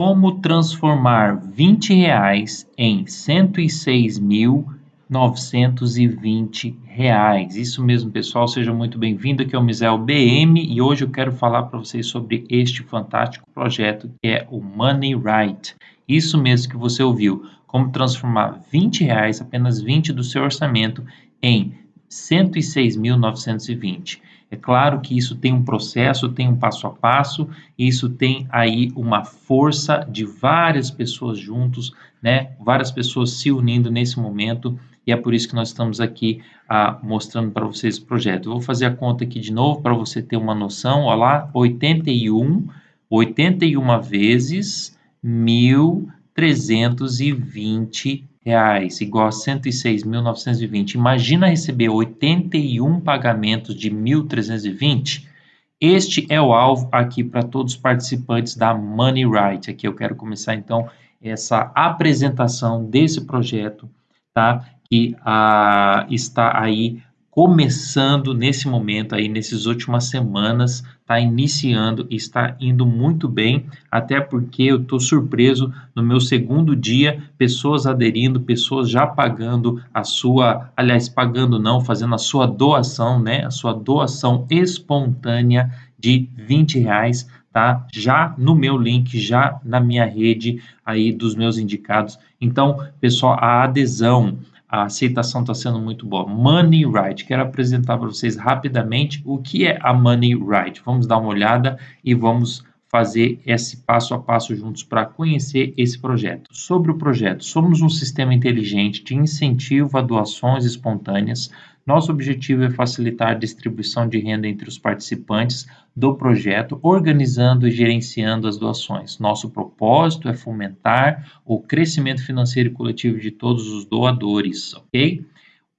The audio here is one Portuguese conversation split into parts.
Como transformar 20 reais em 106.920 reais. Isso mesmo, pessoal. Seja muito bem-vindo. Aqui é o Misel BM e hoje eu quero falar para vocês sobre este fantástico projeto que é o Money Right. Isso mesmo que você ouviu. Como transformar 20 reais, apenas 20 do seu orçamento, em 106.920. É claro que isso tem um processo, tem um passo a passo, isso tem aí uma força de várias pessoas juntos, né? Várias pessoas se unindo nesse momento e é por isso que nós estamos aqui ah, mostrando para vocês o projeto. Eu vou fazer a conta aqui de novo para você ter uma noção. Olha lá, 81, 81 vezes 1.320 reais, igual a 106.920. Imagina receber 81 pagamentos de 1.320. Este é o alvo aqui para todos os participantes da Money Right. Aqui eu quero começar então essa apresentação desse projeto, tá? Que ah, está aí começando nesse momento aí, nessas últimas semanas, está iniciando e está indo muito bem, até porque eu estou surpreso no meu segundo dia, pessoas aderindo, pessoas já pagando a sua, aliás, pagando não, fazendo a sua doação, né, a sua doação espontânea de 20 reais, tá? Já no meu link, já na minha rede aí dos meus indicados. Então, pessoal, a adesão, a aceitação está sendo muito boa. Money Right, quero apresentar para vocês rapidamente o que é a Money Right. Vamos dar uma olhada e vamos fazer esse passo a passo juntos para conhecer esse projeto. Sobre o projeto, somos um sistema inteligente de incentivo a doações espontâneas nosso objetivo é facilitar a distribuição de renda entre os participantes do projeto, organizando e gerenciando as doações. Nosso propósito é fomentar o crescimento financeiro e coletivo de todos os doadores, ok?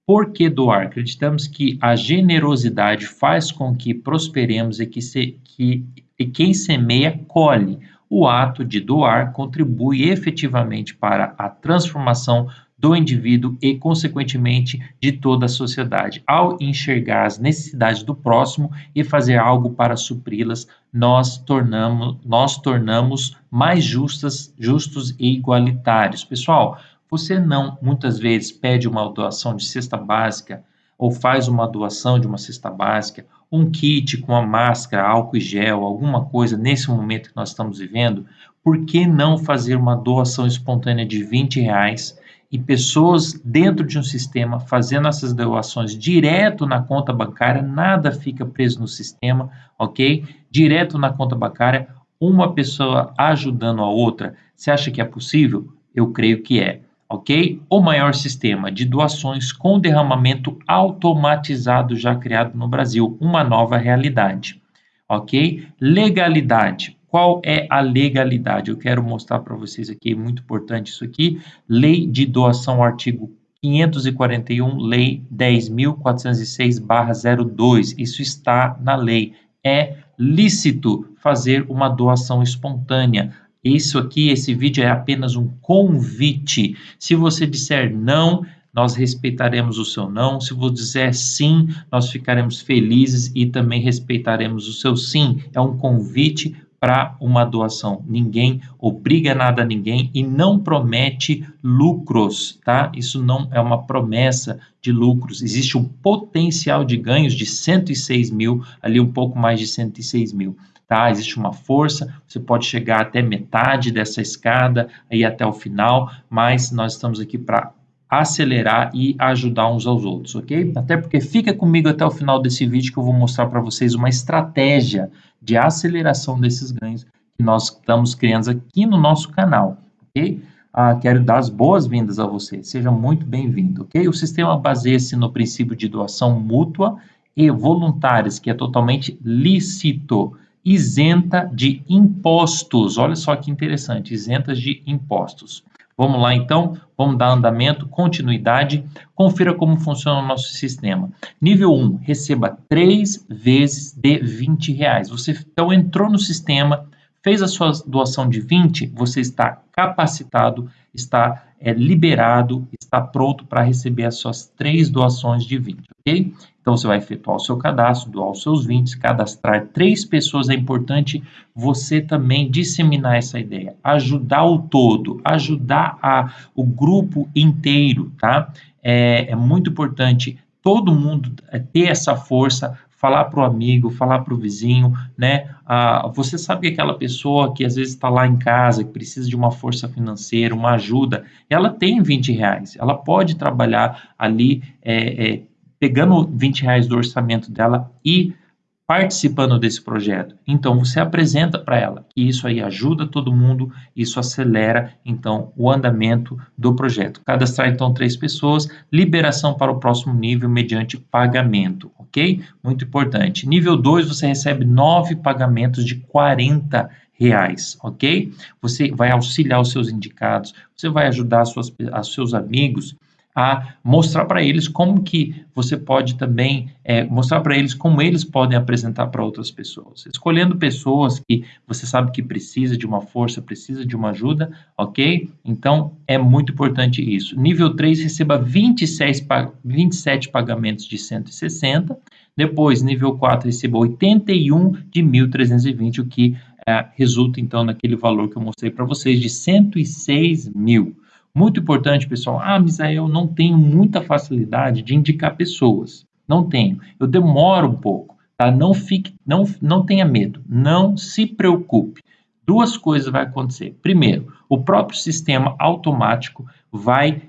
Por que doar? Acreditamos que a generosidade faz com que prosperemos e que, se, que e quem semeia colhe. O ato de doar contribui efetivamente para a transformação do indivíduo e, consequentemente, de toda a sociedade. Ao enxergar as necessidades do próximo e fazer algo para supri-las, nós tornamos, nós tornamos mais justas, justos e igualitários. Pessoal, você não muitas vezes pede uma doação de cesta básica ou faz uma doação de uma cesta básica, um kit com a máscara, álcool e gel, alguma coisa nesse momento que nós estamos vivendo, por que não fazer uma doação espontânea de 20 reais e pessoas dentro de um sistema fazendo essas doações direto na conta bancária, nada fica preso no sistema, ok? Direto na conta bancária, uma pessoa ajudando a outra. Você acha que é possível? Eu creio que é, ok? O maior sistema de doações com derramamento automatizado já criado no Brasil, uma nova realidade, ok? Legalidade. Qual é a legalidade? Eu quero mostrar para vocês aqui, muito importante isso aqui. Lei de doação, artigo 541, Lei 10.406-02. Isso está na lei. É lícito fazer uma doação espontânea. Isso aqui, esse vídeo é apenas um convite. Se você disser não, nós respeitaremos o seu não. Se você disser sim, nós ficaremos felizes e também respeitaremos o seu sim. É um convite para uma doação. Ninguém obriga nada a ninguém e não promete lucros, tá? Isso não é uma promessa de lucros. Existe um potencial de ganhos de 106 mil, ali um pouco mais de 106 mil. Tá? Existe uma força, você pode chegar até metade dessa escada, aí até o final, mas nós estamos aqui para acelerar e ajudar uns aos outros, ok? Até porque fica comigo até o final desse vídeo que eu vou mostrar para vocês uma estratégia de aceleração desses ganhos que nós estamos criando aqui no nosso canal, ok? Ah, quero dar as boas-vindas a você, seja muito bem-vindo, ok? O sistema baseia-se no princípio de doação mútua e voluntárias, que é totalmente lícito, isenta de impostos, olha só que interessante, isentas de impostos. Vamos lá então, vamos dar andamento, continuidade, confira como funciona o nosso sistema. Nível 1, receba 3 vezes de 20 reais. Você então entrou no sistema, fez a sua doação de 20, você está capacitado, está é, liberado, está pronto para receber as suas três doações de 20, ok? Então você vai efetuar o seu cadastro, doar os seus 20, cadastrar três pessoas. É importante você também disseminar essa ideia, ajudar o todo, ajudar a, o grupo inteiro, tá? É, é muito importante todo mundo é, ter essa força, falar para o amigo, falar para o vizinho, né? Ah, você sabe que aquela pessoa que às vezes está lá em casa, que precisa de uma força financeira, uma ajuda, ela tem 20 reais, ela pode trabalhar ali é, é, pegando 20 reais do orçamento dela e participando desse projeto. Então você apresenta para ela que isso aí ajuda todo mundo, isso acelera então o andamento do projeto. Cadastrar então três pessoas, liberação para o próximo nível mediante pagamento, ok? Muito importante. Nível 2 você recebe nove pagamentos de 40 reais, ok? Você vai auxiliar os seus indicados, você vai ajudar os seus amigos a mostrar para eles como que você pode também é, mostrar para eles como eles podem apresentar para outras pessoas. Escolhendo pessoas que você sabe que precisa de uma força, precisa de uma ajuda, ok? Então, é muito importante isso. Nível 3, receba 26, 27 pagamentos de 160. Depois, nível 4, receba 81 de 1.320, o que é, resulta, então, naquele valor que eu mostrei para vocês de 106 mil. Muito importante, pessoal. Ah, Misael, não tenho muita facilidade de indicar pessoas. Não tenho. Eu demoro um pouco, tá? Não fique, não, não tenha medo. Não se preocupe. Duas coisas vai acontecer. Primeiro, o próprio sistema automático vai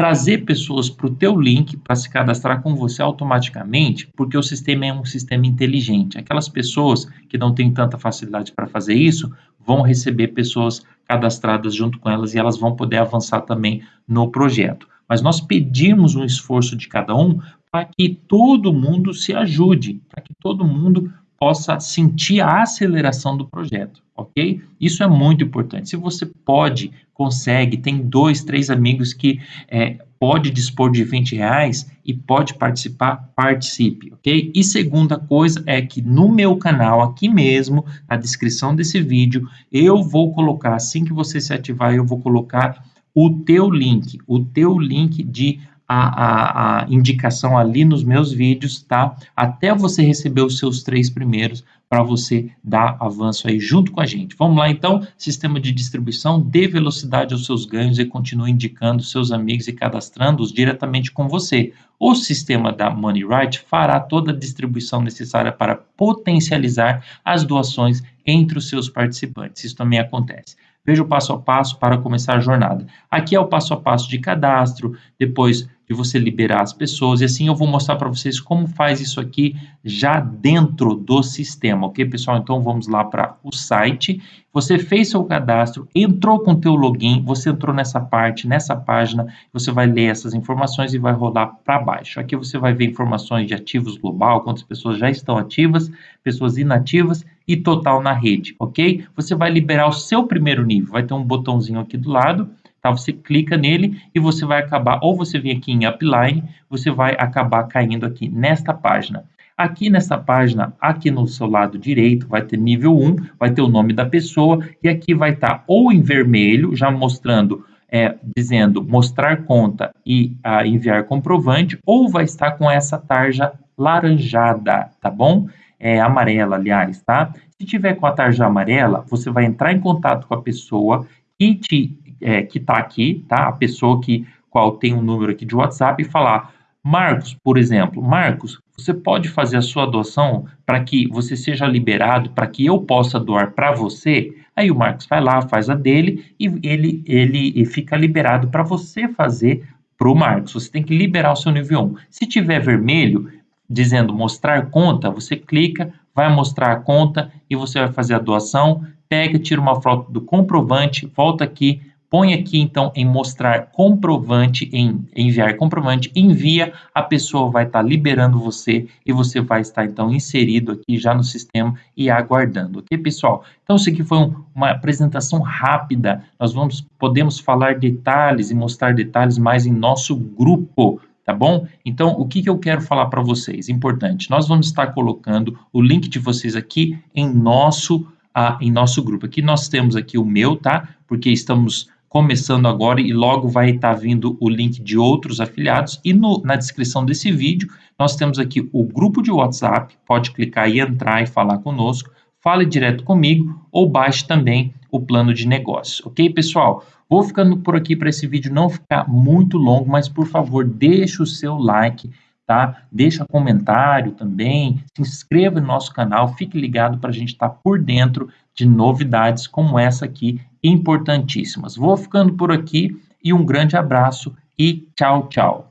trazer pessoas para o teu link para se cadastrar com você automaticamente, porque o sistema é um sistema inteligente. Aquelas pessoas que não têm tanta facilidade para fazer isso vão receber pessoas cadastradas junto com elas e elas vão poder avançar também no projeto. Mas nós pedimos um esforço de cada um para que todo mundo se ajude, para que todo mundo possa sentir a aceleração do projeto, ok? Isso é muito importante. Se você pode, consegue, tem dois, três amigos que é, pode dispor de 20 reais e pode participar, participe, ok? E segunda coisa é que no meu canal, aqui mesmo, na descrição desse vídeo, eu vou colocar, assim que você se ativar, eu vou colocar o teu link, o teu link de a, a, a, indicação ali nos meus vídeos, tá? Até você receber os seus três primeiros para você dar avanço aí junto com a gente. Vamos lá então, sistema de distribuição, dê velocidade aos seus ganhos e continue indicando seus amigos e cadastrando-os diretamente com você. O sistema da MoneyRight fará toda a distribuição necessária para potencializar as doações entre os seus participantes. Isso também acontece. Veja o passo a passo para começar a jornada. Aqui é o passo a passo de cadastro, depois de você liberar as pessoas, e assim eu vou mostrar para vocês como faz isso aqui já dentro do sistema, ok, pessoal? Então vamos lá para o site, você fez seu cadastro, entrou com o teu login, você entrou nessa parte, nessa página, você vai ler essas informações e vai rodar para baixo. Aqui você vai ver informações de ativos global, quantas pessoas já estão ativas, pessoas inativas e total na rede, ok? Você vai liberar o seu primeiro nível, vai ter um botãozinho aqui do lado, Tá? Você clica nele e você vai acabar, ou você vem aqui em Upline, você vai acabar caindo aqui nesta página. Aqui nessa página, aqui no seu lado direito, vai ter nível 1, vai ter o nome da pessoa, e aqui vai estar tá ou em vermelho, já mostrando, é, dizendo mostrar conta e a, enviar comprovante, ou vai estar com essa tarja laranjada, tá bom? É amarela, aliás, tá? Se tiver com a tarja amarela, você vai entrar em contato com a pessoa e te é, que está aqui, tá? A pessoa que qual tem um número aqui de WhatsApp e falar, Marcos, por exemplo, Marcos, você pode fazer a sua doação para que você seja liberado, para que eu possa doar para você? Aí o Marcos vai lá, faz a dele e ele, ele fica liberado para você fazer para o Marcos. Você tem que liberar o seu nível 1. Se tiver vermelho, dizendo mostrar conta, você clica, vai mostrar a conta e você vai fazer a doação, pega, tira uma foto do comprovante, volta aqui, põe aqui então em mostrar comprovante, em enviar comprovante, envia, a pessoa vai estar tá liberando você e você vai estar então inserido aqui já no sistema e aguardando, ok pessoal? Então isso aqui foi um, uma apresentação rápida, nós vamos, podemos falar detalhes e mostrar detalhes mais em nosso grupo, tá bom? Então, o que, que eu quero falar para vocês? Importante, nós vamos estar colocando o link de vocês aqui em nosso, ah, em nosso grupo. Aqui nós temos aqui o meu, tá? Porque estamos começando agora e logo vai estar tá vindo o link de outros afiliados. E no, na descrição desse vídeo nós temos aqui o grupo de WhatsApp, pode clicar e entrar e falar conosco, fale direto comigo ou baixe também o plano de negócio, ok pessoal? Vou ficando por aqui para esse vídeo não ficar muito longo, mas por favor deixe o seu like, tá? Deixa comentário também, se inscreva no nosso canal, fique ligado para a gente estar tá por dentro de novidades como essa aqui, importantíssimas. Vou ficando por aqui e um grande abraço e tchau, tchau.